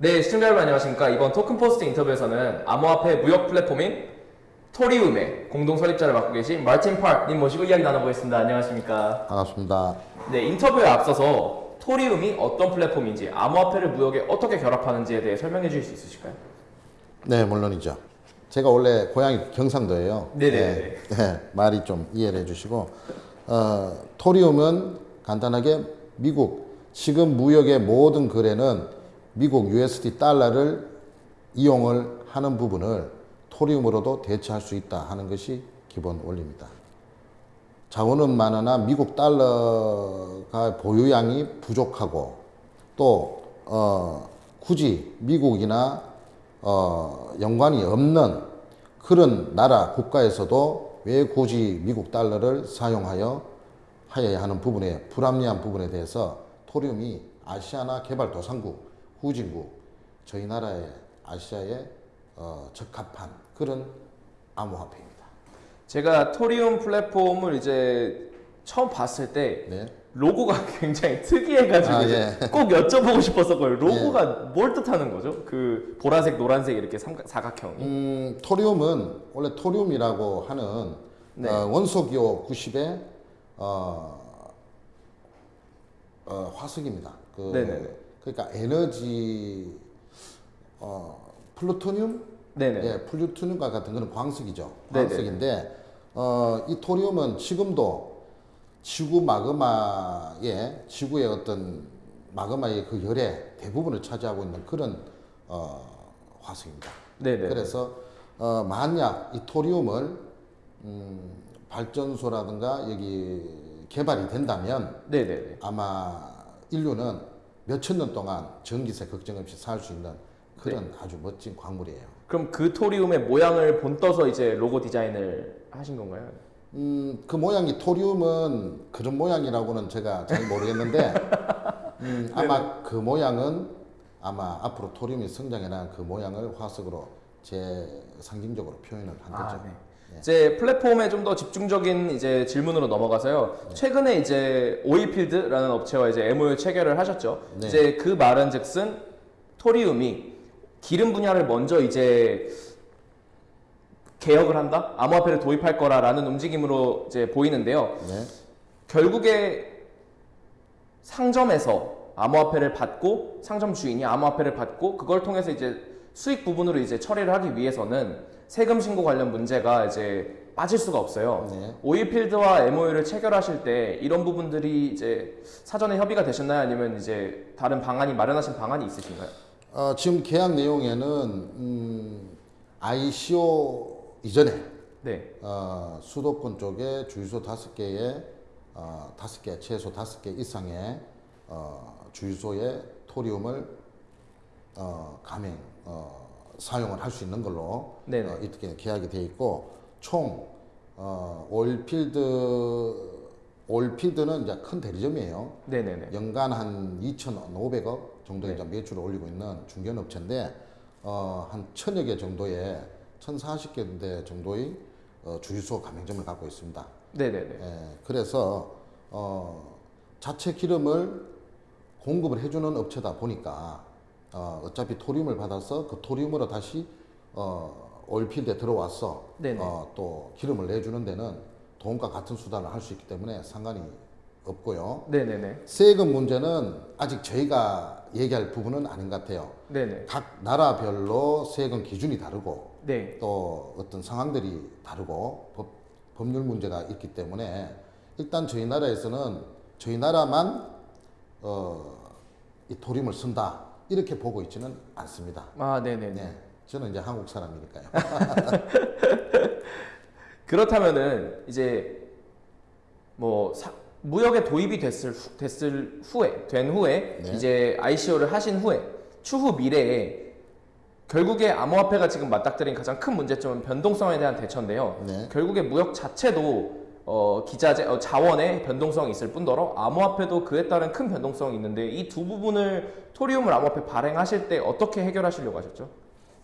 네, 시청자 여러분 안녕하십니까. 이번 토큰포스트 인터뷰에서는 암호화폐 무역 플랫폼인 토리움의 공동 설립자를 맡고 계신 마틴 파크님 모시고 이야기 나눠보겠습니다. 안녕하십니까. 반갑습니다. 네, 인터뷰에 앞서서 토리움이 어떤 플랫폼인지, 암호화폐를 무역에 어떻게 결합하는지에 대해 설명해 주실 수 있으실까요? 네, 물론이죠. 제가 원래 고향이 경상도예요. 네네 네. 네, 네, 말이 좀 이해를 해주시고 어, 토리움은 간단하게 미국 지금 무역의 모든 거래는 미국 USD 달러를 이용을 하는 부분을 토리움으로도 대체할 수 있다 하는 것이 기본 원리입니다. 자원은 많으나 미국 달러가 보유량이 부족하고 또 어, 굳이 미국이나 어, 연관이 없는 그런 나라 국가에서도 왜 굳이 미국 달러를 사용하여 하여야 하는 부분에 불합리한 부분에 대해서 토리움이 아시아나 개발도상국, 후진국, 저희 나라의 아시아에 어, 적합한 그런 암호화폐입니다. 제가 토리움 플랫폼을 이제 처음 봤을 때 네. 로고가 굉장히 특이해가지고 아, 예. 꼭 여쭤보고 싶었었거든요. 로고가 뭘 뜻하는 거죠? 그 보라색, 노란색 이렇게 삼각, 사각형이. 음, 토리움은 원래 토리움이라고 하는 네. 어, 원소기호 90의 어, 어, 화석입니다. 그, 네네네. 그러니까 에너지 어, 플루토늄, 네네. 예, 플루토늄과 같은 그런 광석이죠. 네네. 광석인데 어, 이 토리움은 지금도 지구 마그마의 지구의 어떤 마그마의 그 열의 대부분을 차지하고 있는 그런 어, 화석입니다. 네네. 그래서 어, 만약 이 토리움을 음, 발전소라든가 여기 개발이 된다면 네네네. 아마 인류는 몇천 년 동안 전기세 걱정 없이 살 수 있는 그런 아주 멋진 광물이에요. 그럼 그 토리움의 모양을 본떠서 이제 로고 디자인을 하신 건가요? 음, 그 모양이 토리움은 그런 모양이라고는 제가 잘 모르겠는데 음, 아마 그 모양은 아마 앞으로 토리움이 성장해 나간 그 모양을 화석으로 제 상징적으로 표현을 한 거죠. 아, 네. 이제 플랫폼에 좀 더 집중적인 이제 질문으로 넘어가서요. 최근에 이제 오일필드라는 업체와 이제 MOU 체결을 하셨죠. 네. 이제 그 말은즉슨 토리움이 기름 분야를 먼저 이제 개혁을 한다, 암호화폐를 도입할 거라라는 움직임으로 이제 보이는데요. 네. 결국에 상점에서 암호화폐를 받고 상점 주인이 암호화폐를 받고 그걸 통해서 이제 수익 부분으로 이제 처리를 하기 위해서는 세금 신고 관련 문제가 이제 빠질 수가 없어요. 네. 오일필드와 MOU를 체결하실 때 이런 부분들이 이제 사전에 협의가 되셨나요? 아니면 이제 다른 방안이 마련하신 방안이 있으신가요? 어, 지금 계약 내용에는 음, ICO 이전에 네. 어, 수도권 쪽에 주유소 다섯 개에 어, 다섯 개 최소 다섯 개 이상의 어, 주유소에 토리움을 어, 가맹 어, 사용을 할 수 있는 걸로 네네. 어, 이렇게 계약이 되어 있고 총 어, 올필드 올필드는 이제 큰 대리점이에요. 네네네. 연간 한 2,500억 정도의 이제 매출을 올리고 있는 중견업체인데 어, 한 천여 개 정도의 1,040개 정도의 어, 주유소 가맹점을 갖고 있습니다. 네네네. 예, 그래서 어, 자체 기름을 공급을 해주는 업체다 보니까 어, 어차피 토리움을 받아서 그 토리움으로 다시 어, 오일필드에 들어와서. 어, 또 기름을 내주는 데는 돈과 같은 수단을 할 수 있기 때문에 상관이 없고요. 네네네. 세금 문제는 아직 저희가 얘기할 부분은 아닌 것 같아요. 네네. 각 나라별로 세금 기준이 다르고 네. 또 어떤 상황들이 다르고 법, 법률 문제가 있기 때문에 일단 저희 나라에서는 저희 나라만 어, 이 도림을 쓴다 이렇게 보고 있지는 않습니다. 아, 네네네. 네, 저는 이제 한국 사람이니까요. 그렇다면은 이제 뭐 사- 무역에 도입이 됐을 후, 됐을 후에 된 후에 네. 이제 ICO를 하신 후에 추후 미래에 결국에 암호화폐가 지금 맞닥뜨린 가장 큰 문제점은 변동성에 대한 대처인데요. 네. 결국에 무역 자체도 어, 기자재 어, 자원의 변동성이 있을 뿐더러 암호화폐도 그에 따른 큰 변동성이 있는데 이 두 부분을 토리움을 암호화폐 발행하실 때 어떻게 해결하시려고 하셨죠?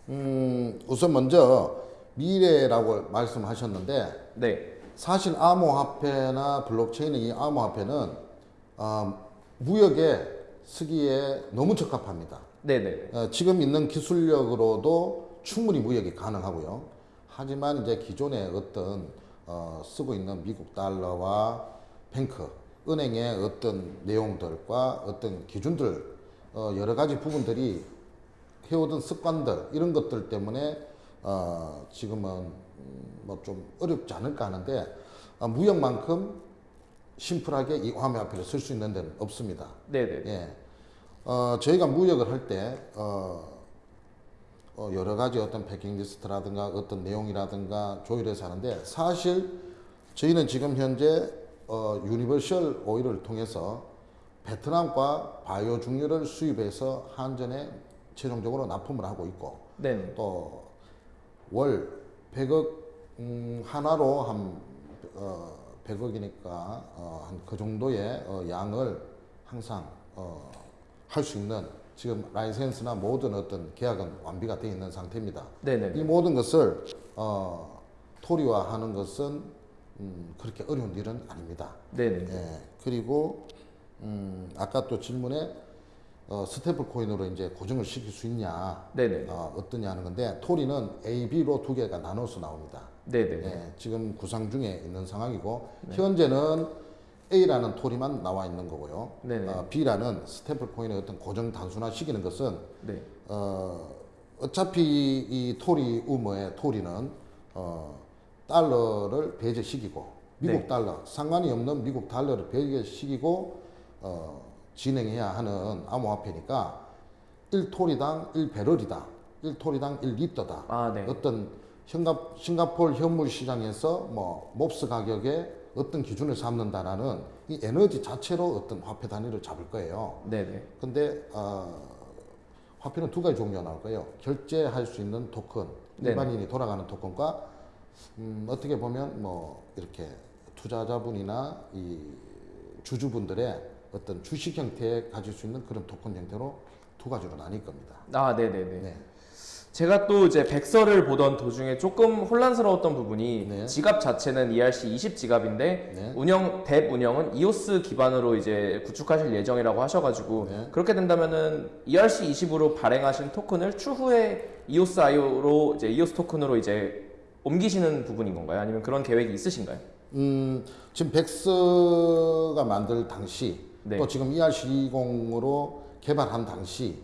음, 우선 먼저 미래라고 말씀하셨는데 네, 사실 암호화폐나 블록체인의 이 암호화폐는 어, 무역의 쓰기에 너무 적합합니다. 네네. 어, 지금 있는 기술력으로도 충분히 무역이 가능하고요. 하지만 이제 기존의 어떤 어, 쓰고 있는 미국 달러와 뱅크, 은행의 어떤 내용들과 어떤 기준들, 어, 여러 가지 부분들이 해오던 습관들 이런 것들 때문에 어, 지금은 뭐 좀 어렵지 않을까 하는데 어, 무역만큼 심플하게 이 화폐를 쓸수 있는 데는 없습니다. 네네. 예. 어, 저희가 무역을 할 때, 어, 어, 여러 가지 어떤 패킹 리스트라든가 어떤 내용이라든가 조율해서 하는데 사실 저희는 지금 현재 어, 유니버셜 오일을 통해서 베트남과 바이오 중유를 수입해서 한전에 최종적으로 납품을 하고 있고 네네. 또 월 100억 음, 하나로 한 어, 100억이니까 어, 한 그 정도의 어, 양을 항상 어, 할 수 있는 지금 라이센스나 모든 어떤 계약은 완비가 되어 있는 상태입니다. 네네. 이 모든 것을 어, 토리화하는 것은 음, 그렇게 어려운 일은 아닙니다. 네네. 예, 그리고 음, 아까 또 질문에 어, stable coin으로 이제 고정을 시킬 수 있냐, 네네. 어, 어떠냐 하는 건데 토리는 A, B로 두 개가 나눠서 나옵니다. 네네. 예, 지금 구상 중에 있는 상황이고 현재는 A라는 토리만 나와 있는 거고요. 어, B라는 stable coin의 어떤 고정 단순화 시키는 것은 네. 어, 어차피 이 토리 우머의 토리는 어, 달러를 배제시키고 미국 네. 달러 상관이 없는 미국 달러를 배제시키고 어, 진행해야 하는 암호화폐니까 1토리당 1배럴이다. 1토리당 1리터다. 아, 네. 어떤 싱가, 싱가폴 현물 시장에서 뭐 몹스 가격에 어떤 기준을 삼는다라는 이 에너지 자체로 어떤 화폐 단위를 잡을 거예요. 네네. 근데 어, 화폐는 두 가지 종류가 나올 거예요. 결제할 수 있는 토큰, 네네. 일반인이 돌아가는 토큰과 음, 어떻게 보면 뭐 이렇게 투자자분이나 이 주주분들의 어떤 주식 형태에 가질 수 있는 그런 토큰 형태로 두 가지로 나뉠 겁니다. 아, 네네네. 네. 제가 또 이제 백서를 보던 도중에 조금 혼란스러웠던 부분이 네. 지갑 자체는 ERC 20 지갑인데 네. 운영 뎁 운영은 EOS 기반으로 이제 구축하실 예정이라고 하셔가지고 네. 그렇게 된다면은 ERC 20으로 발행하신 토큰을 추후에 EOS IO로 이제 EOS 토큰으로 이제 옮기시는 부분인 건가요? 아니면 그런 계획이 있으신가요? 음, 지금 백서가 만들 당시 네. 또 지금 ERC20으로 개발한 당시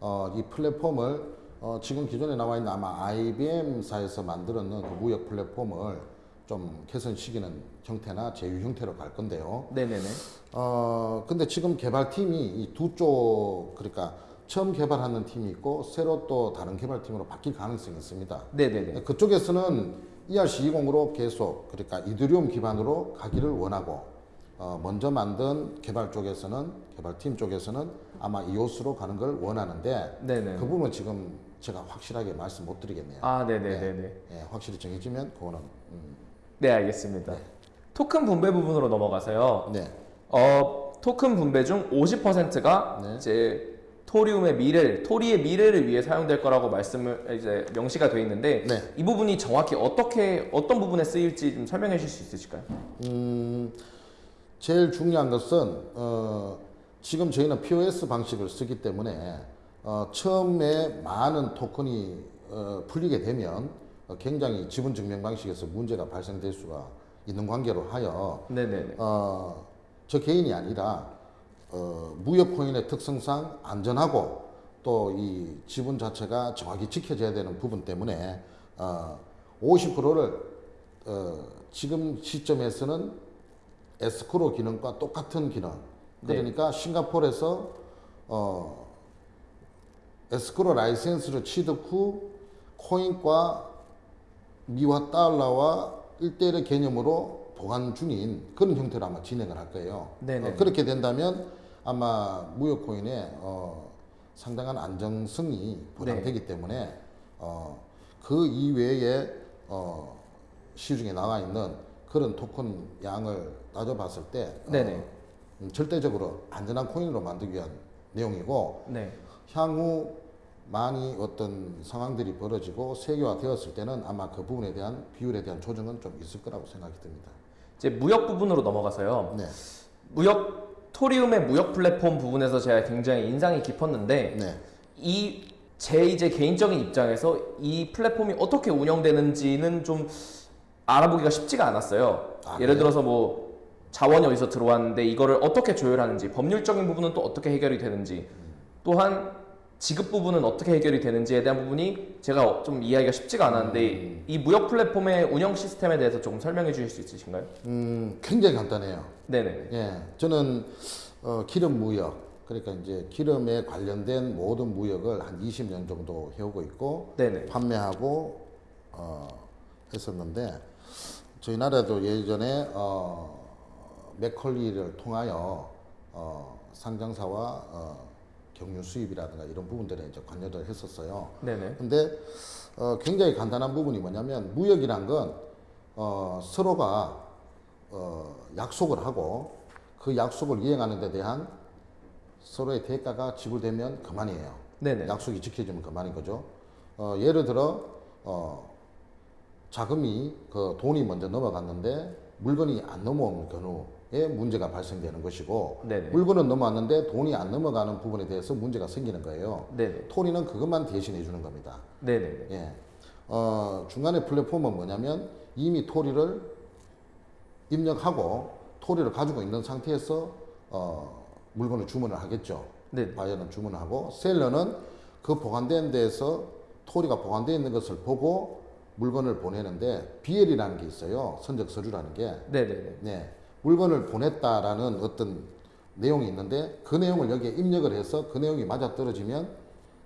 어, 이 플랫폼을 어, 지금 기존에 나와 있는 아마 IBM사에서 만들었는 그 무역 플랫폼을 좀 개선시키는 형태나 제휴 형태로 갈 건데요. 네네네. 어, 근데 지금 개발팀이 이 두 쪽, 그러니까 처음 개발하는 팀이 있고 새로 또 다른 개발팀으로 바뀔 가능성이 있습니다. 네네네. 그쪽에서는 ERC20으로 계속 그러니까 이더리움 기반으로 가기를 원하고 어, 먼저 만든 개발 쪽에서는 개발팀 쪽에서는 아마 이오스로 가는 걸 원하는데 네네. 그 부분은 지금 제가 확실하게 말씀 못 드리겠네요. 아, 네네네네. 예, 확실히 정해지면 그거는 음, 네, 알겠습니다. 토큰 분배 부분으로 넘어가서요. 네. 어, 토큰 분배 중 50%가 네. 이제 토리움의 미래를, 토리의 미래를 위해 사용될 거라고 말씀을 이제 명시가 돼 있는데 네. 이 부분이 정확히 어떻게 어떤 부분에 쓰일지 좀 설명해 주실 수 있으실까요? 음, 제일 중요한 것은 어, 지금 저희는 POS 방식을 쓰기 때문에 어, 처음에 많은 토큰이 어, 풀리게 되면 어, 굉장히 지분 증명 방식에서 문제가 발생될 수가 있는 관계로 하여 네네네. 어, 저 개인이 아니라 어, 무역 코인의 특성상 안전하고 또 이 지분 자체가 정확히 지켜져야 되는 부분 때문에 어, 50%를 어, 지금 시점에서는 에스크로 기능과 똑같은 기능. 네. 그러니까 싱가포르에서 어, 에스크로 라이센스를 취득 후 코인과 미화 달러와 1대1의 개념으로 보관 중인 그런 형태로 아마 진행을 할 거예요. 어, 그렇게 된다면 아마 무역 코인의 어, 상당한 안정성이 보장되기 네. 때문에 어, 그 이외에 어, 시중에 나와 있는 그런 토큰 양을 따져봤을 때 어. 음, 절대적으로 안전한 코인으로 만들기 위한 내용이고 네. 향후 많이 어떤 상황들이 벌어지고 세계화 되었을 때는 아마 그 부분에 대한 비율에 대한 조정은 좀 있을 거라고 생각이 듭니다. 이제 무역 부분으로 넘어가서요. 네. 무역 토리움의 무역 플랫폼 부분에서 제가 굉장히 인상이 깊었는데 네. 이제 이제 개인적인 입장에서 이 플랫폼이 어떻게 운영되는지는 좀 알아보기가 쉽지가 않았어요. 아, 예를 그래요? 들어서 뭐 자원이 어디서 들어왔는데 이거를 어떻게 조율하는지 법률적인 부분은 또 어떻게 해결이 되는지 또한 지급 부분은 어떻게 해결이 되는지에 대한 부분이 제가 좀 이해하기가 쉽지가 않았는데 이 무역 플랫폼의 운영 시스템에 대해서 조금 설명해 주실 수 있으신가요? 음, 굉장히 간단해요. 네네. 예, 저는 어, 기름 무역 그러니까 이제 기름에 관련된 모든 무역을 한 20년 정도 해오고 있고 네네. 판매하고 어, 했었는데 저희 나라도 예전에 어, 맥컬리를 통하여 어, 상장사와 어, 경유 수입이라든가 이런 부분들에 이제 관여를 했었어요. 네네. 근데 어, 굉장히 간단한 부분이 뭐냐면 무역이란 건 어, 서로가 어, 약속을 하고 그 약속을 이행하는 데 대한 서로의 대가가 지불되면 그만이에요. 네네. 약속이 지켜지면 그만인 거죠. 어, 예를 들어 어, 자금이 그 돈이 먼저 넘어갔는데 물건이 안 넘어오는 경우에 문제가 발생되는 것이고 네네. 물건은 넘어왔는데 돈이 안 넘어가는 부분에 대해서 문제가 생기는 거예요. 네네. 토리는 그것만 대신해 주는 겁니다. 네네네. 예. 어, 중간에 플랫폼은 뭐냐면 이미 토리를 입력하고 토리를 가지고 있는 상태에서 어, 물건을 주문을 하겠죠. 네. 바이어는 주문을 하고 셀러는 그 보관된 데에서 토리가 보관되어 있는 것을 보고 물건을 보내는데 BL이라는 게 있어요. 선적 서류라는 게. 네네네. 네. 물건을 보냈다라는 어떤 내용이 있는데 그 내용을 여기에 입력을 해서 그 내용이 맞아 떨어지면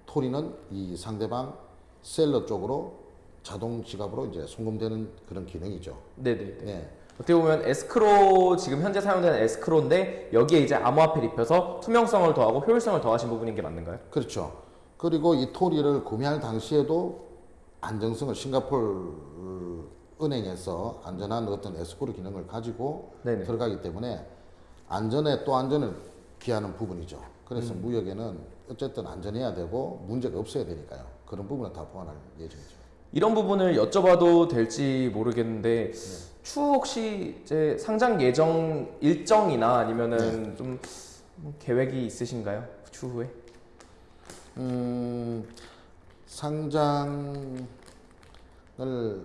토리는 이 상대방 셀러 쪽으로 자동 지갑으로 이제 송금되는 그런 기능이죠. 네네네. 네. 어떻게 보면 에스크로 지금 현재 사용되는 에스크로인데 여기에 이제 암호화폐를 입혀서 투명성을 더하고 효율성을 더하신 부분인 게 맞는가요? 그렇죠. 그리고 이 토리를 구매할 당시에도 안정성을 싱가폴 은행에서 안전한 어떤 에스코르 기능을 가지고 네네. 들어가기 때문에 안전에 또 안전을 기하는 부분이죠. 그래서 음. 무역에는 어쨌든 안전해야 되고 문제가 없어야 되니까요. 그런 부분은 다 보완할 예정이죠. 이런 부분을 여쭤봐도 될지 모르겠는데 추후 혹시 이제 상장 예정 일정이나 아니면은 좀 계획이 있으신가요? 추후에? 음, 상장을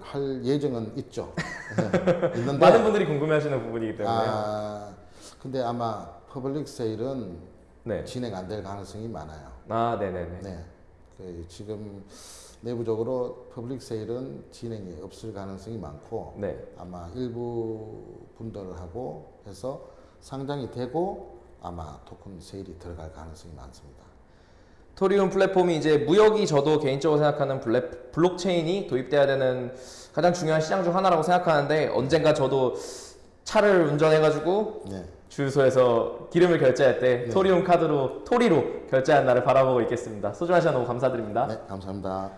할 예정은 있죠. 네, 있는데 많은 분들이 궁금해하시는 부분이기 때문에 아, 근데 아마 public sale은 네. 진행 안 될 가능성이 많아요. 아 네네네. 네. 그 지금 내부적으로 public sale은 진행이 없을 가능성이 많고 네. 아마 일부 분들하고 해서 상장이 되고 아마 token sale이 들어갈 가능성이 많습니다. 토리움 플랫폼이 이제 무역이 저도 개인적으로 생각하는 블랙, 블록체인이 도입돼야 되는 가장 중요한 시장 중 하나라고 생각하는데 언젠가 저도 차를 운전해가지고 네. 주유소에서 기름을 결제할 때 네. 토리움 카드로 토리로 결제한 날을 바라보고 있겠습니다. 소중한 시간 너무 감사드립니다. 네, 감사합니다.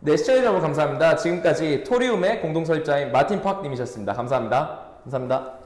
네, 시청해주셔서 너무 감사합니다. 지금까지 토리움의 공동설립자인 마틴 팍 님이셨습니다. 감사합니다. 감사합니다.